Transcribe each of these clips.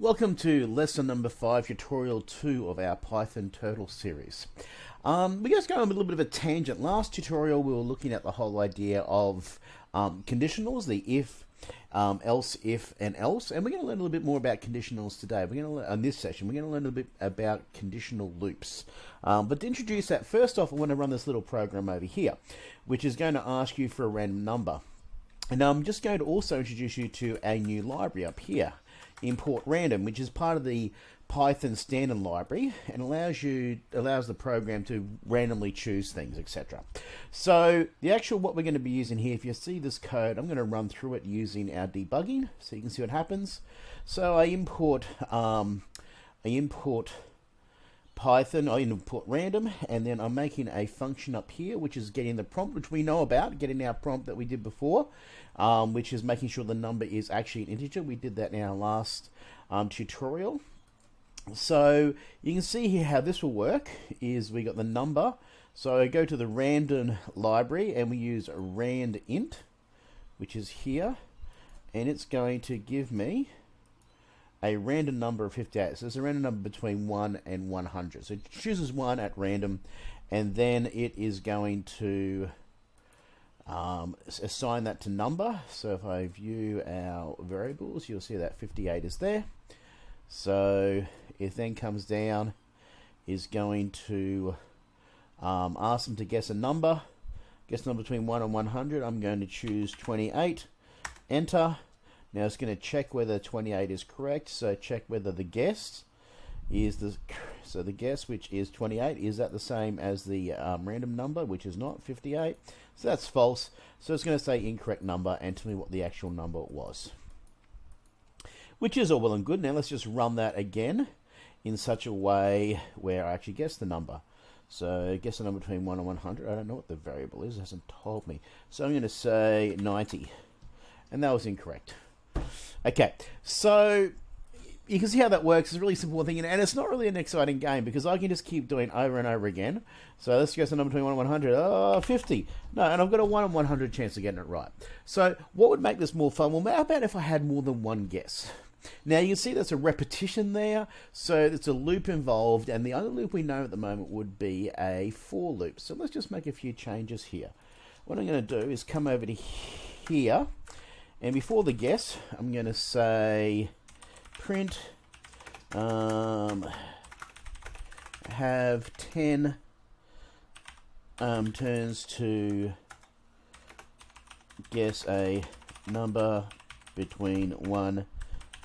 Welcome to lesson number five, tutorial two of our Python Turtle series. Um, we're just going on a little bit of a tangent. Last tutorial we were looking at the whole idea of um, conditionals, the if, um, else, if, and else, and we're going to learn a little bit more about conditionals today. We're going to on this session we're going to learn a little bit about conditional loops. Um, but to introduce that, first off, I want to run this little program over here, which is going to ask you for a random number. And I'm just going to also introduce you to a new library up here import random, which is part of the Python standard library and allows you allows the program to randomly choose things, etc. So the actual what we're going to be using here, if you see this code, I'm going to run through it using our debugging, so you can see what happens. So I import um, I import Python, I import random, and then I'm making a function up here, which is getting the prompt, which we know about, getting our prompt that we did before, um, which is making sure the number is actually an integer. We did that in our last um, tutorial. So you can see here how this will work is we got the number. So I go to the random library and we use rand int, which is here, and it's going to give me a random number of 58. So it's a random number between 1 and 100. So it chooses 1 at random, and then it is going to um, assign that to number. So if I view our variables, you'll see that 58 is there. So it then comes down, is going to um, ask them to guess a number. Guess number between 1 and 100. I'm going to choose 28. Enter now it's going to check whether 28 is correct. So check whether the guess is the so the guess which is 28 is that the same as the um, random number which is not 58. So that's false. So it's going to say incorrect number and tell me what the actual number was. Which is all well and good. Now let's just run that again in such a way where I actually guess the number. So guess the number between 1 and 100. I don't know what the variable is. It hasn't told me. So I'm going to say 90. And that was incorrect. Okay, so you can see how that works. It's a really simple thing, and it's not really an exciting game because I can just keep doing over and over again. So let's guess the number between 1 and 100. Oh, ah, 50. No, and I've got a 1 in 100 chance of getting it right. So what would make this more fun? Well, how about if I had more than one guess? Now you can see there's a repetition there, so it's a loop involved, and the only loop we know at the moment would be a for loop. So let's just make a few changes here. What I'm going to do is come over to here, and before the guess, I'm going to say print um, have 10 um, turns to guess a number between 1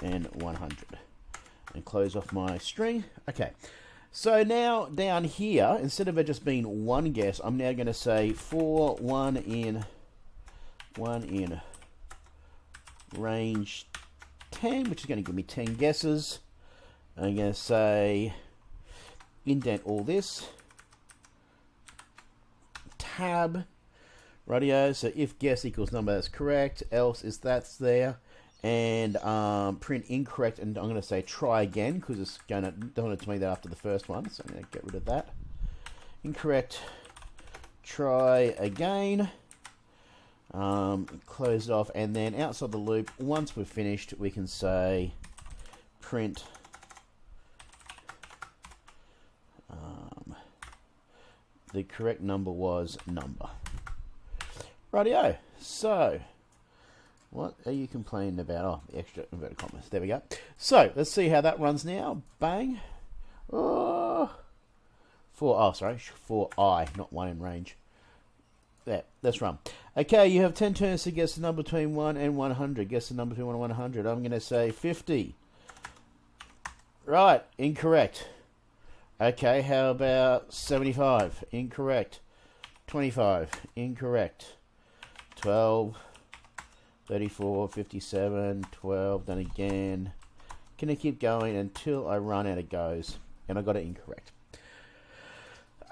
and 100 and close off my string. Okay, so now down here, instead of it just being one guess, I'm now going to say for 1 in 1 in range 10, which is going to give me 10 guesses. I'm going to say indent all this. Tab. Radio. So if guess equals number that's correct, else is that's there. And um, print incorrect, and I'm going to say try again because it's going to don't want to tell me that after the first one, so I'm going to get rid of that. Incorrect. Try again um, close it off. And then outside the loop once we're finished we can say print um, the correct number was number. Rightio. So what are you complaining about? Oh the extra inverted commas. There we go. So let's see how that runs now. Bang. Oh. For oh sorry. For i not one in range there, that's wrong. Okay, you have 10 turns to guess the number between 1 and 100. Guess the number between 1 and 100. I'm going to say 50. Right, incorrect. Okay, how about 75? Incorrect. 25. Incorrect. 12. 34, 57, 12. Then again. Can I keep going until I run out of goes? And I got it incorrect.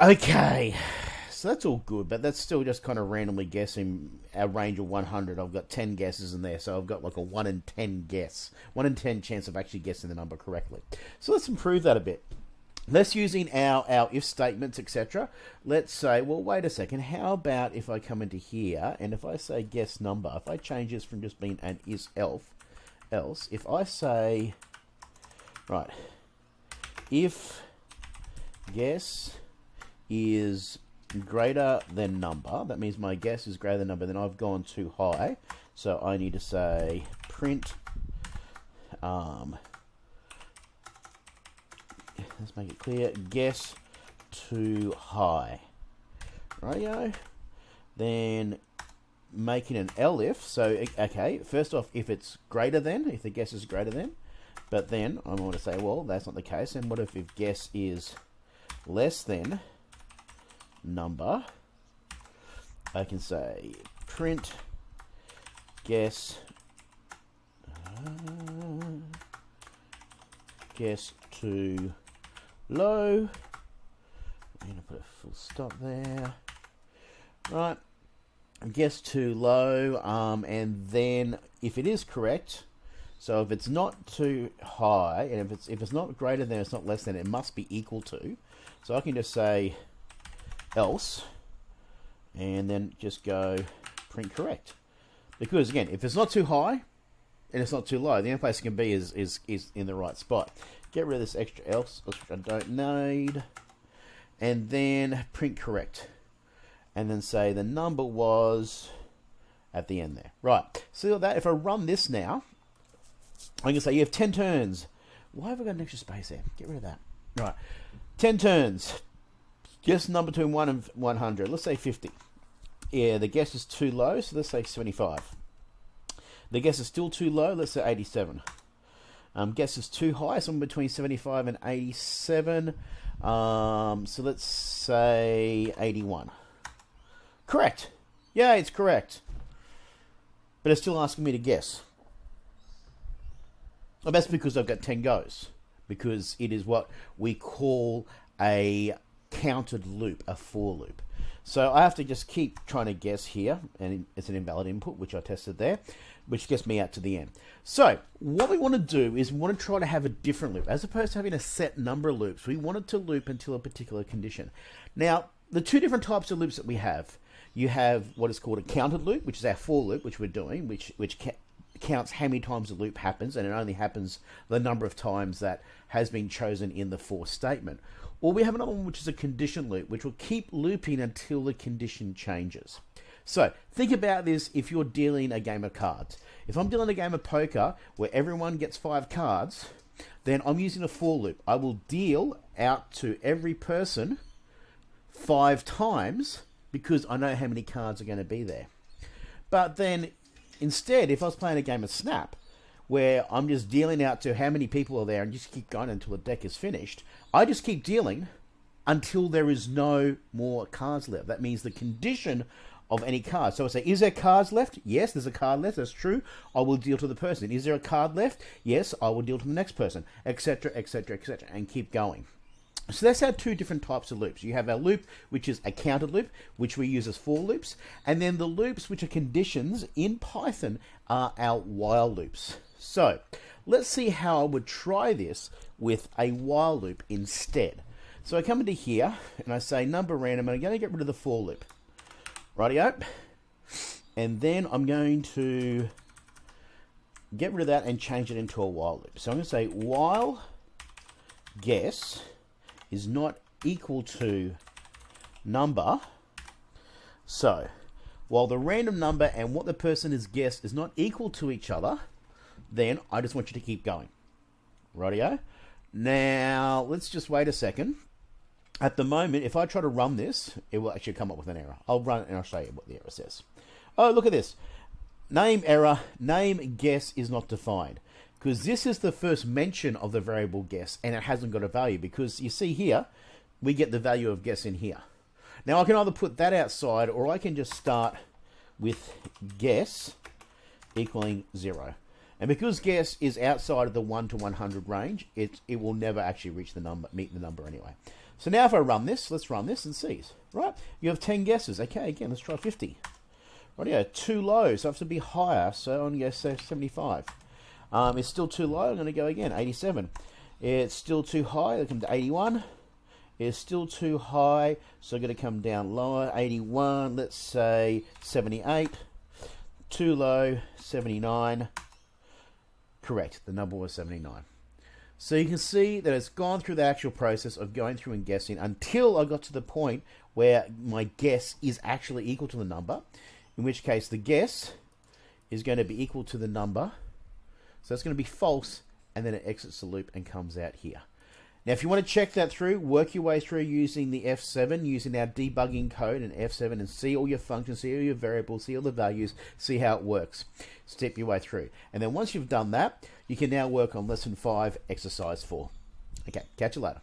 Okay so that's all good, but that's still just kind of randomly guessing a range of 100. I've got 10 guesses in there, so I've got like a 1 in 10 guess, 1 in 10 chance of actually guessing the number correctly. So let's improve that a bit. Let's using our, our if statements, etc. Let's say, well, wait a second. How about if I come into here and if I say guess number, if I change this from just being an is elf, else, if I say Right. If guess is greater than number, that means my guess is greater than number, then I've gone too high. So I need to say print, um, let's make it clear, guess too high. Rightio. Then making an elif. So, okay, first off, if it's greater than, if the guess is greater than, but then I'm going to say, well, that's not the case. And what if, if guess is less than number? I can say print guess uh, guess too low. I'm to put a full stop there. Right. Guess too low. Um, and then if it is correct, so if it's not too high, and if it's if it's not greater than, it's not less than, it must be equal to. So I can just say else, and then just go print correct. Because again, if it's not too high and it's not too low, the only place it can be is is is in the right spot. Get rid of this extra else, which I don't need, and then print correct and then say the number was at the end there. Right, see that? If I run this now, I can say you have 10 turns. Why have I got an extra space there? Get rid of that. Right, 10 turns. Guess number between 1 and 100. Let's say 50. Yeah, the guess is too low, so let's say 75. The guess is still too low, let's say 87. Um, guess is too high, somewhere between 75 and 87. Um, so let's say 81. Correct. Yeah, it's correct. But it's still asking me to guess. Well, that's because I've got 10 goes. Because it is what we call a counted loop, a for loop. So I have to just keep trying to guess here, and it's an invalid input, which I tested there, which gets me out to the end. So what we want to do is we want to try to have a different loop. As opposed to having a set number of loops, we want it to loop until a particular condition. Now, the two different types of loops that we have you have what is called a counted loop, which is our for loop, which we're doing, which which counts how many times the loop happens, and it only happens the number of times that has been chosen in the for statement. Or we have another one, which is a condition loop, which will keep looping until the condition changes. So think about this if you're dealing a game of cards. If I'm dealing a game of poker where everyone gets five cards, then I'm using a for loop. I will deal out to every person five times because I know how many cards are going to be there. But then instead, if I was playing a game of Snap, where I'm just dealing out to how many people are there and just keep going until the deck is finished, I just keep dealing until there is no more cards left. That means the condition of any card. So I say, is there cards left? Yes, there's a card left. That's true. I will deal to the person. Is there a card left? Yes, I will deal to the next person, etc., etc., etc., and keep going. So that's our two different types of loops. You have our loop, which is a counted loop, which we use as for loops, and then the loops, which are conditions in Python, are our while loops. So let's see how I would try this with a while loop instead. So I come into here and I say number random, and I'm going to get rid of the for loop. Rightio. And then I'm going to get rid of that and change it into a while loop. So I'm going to say while guess is not equal to number. So, while the random number and what the person has guessed is not equal to each other, then I just want you to keep going. Rightio. Now, let's just wait a second. At the moment, if I try to run this, it will actually come up with an error. I'll run it and I'll show you what the error says. Oh, look at this. Name error, name guess is not defined because this is the first mention of the variable guess and it hasn't got a value because you see here we get the value of guess in here now I can either put that outside or I can just start with guess equaling zero and because guess is outside of the 1 to 100 range it, it will never actually reach the number meet the number anyway so now if I run this let's run this and see right you have 10 guesses okay again let's try 50 right yeah too low so I have to be higher so I'm going to say 75 um, it's still too low. I'm going to go again. 87. It's still too high. I'll come to 81. It's still too high, so I'm going to come down lower. 81. Let's say 78. Too low. 79. Correct. The number was 79. So you can see that it's gone through the actual process of going through and guessing until I got to the point where my guess is actually equal to the number, in which case the guess is going to be equal to the number. So it's going to be false, and then it exits the loop and comes out here. Now, if you want to check that through, work your way through using the F7, using our debugging code in F7 and see all your functions, see all your variables, see all the values, see how it works. Step your way through. And then once you've done that, you can now work on lesson 5, exercise 4. Okay, catch you later.